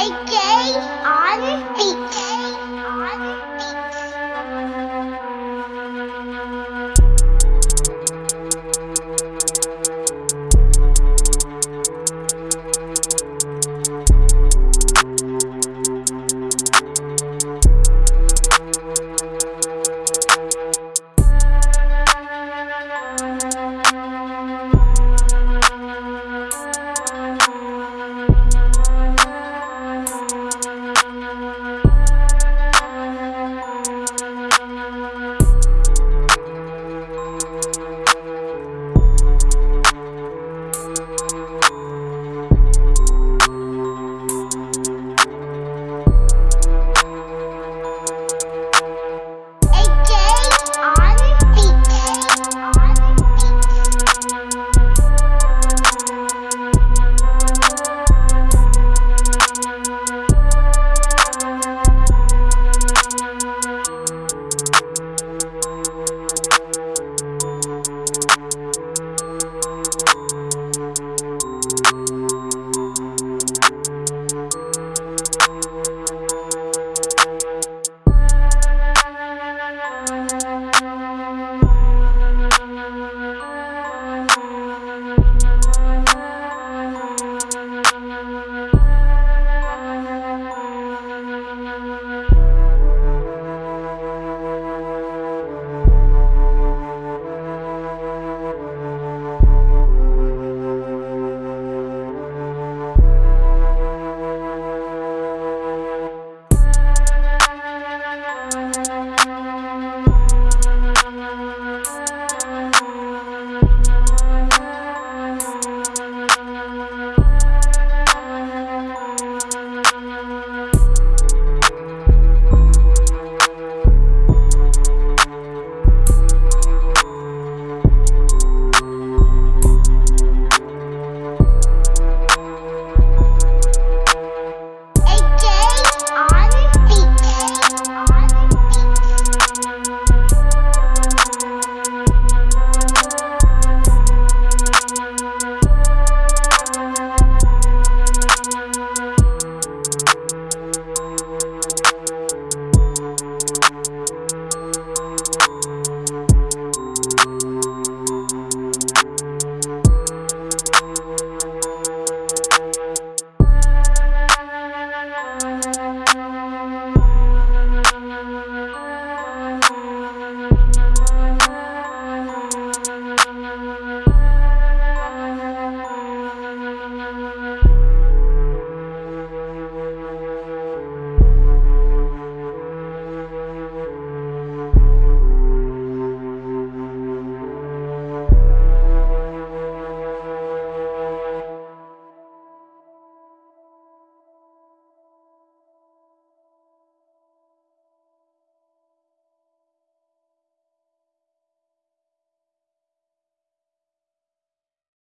a on pizza.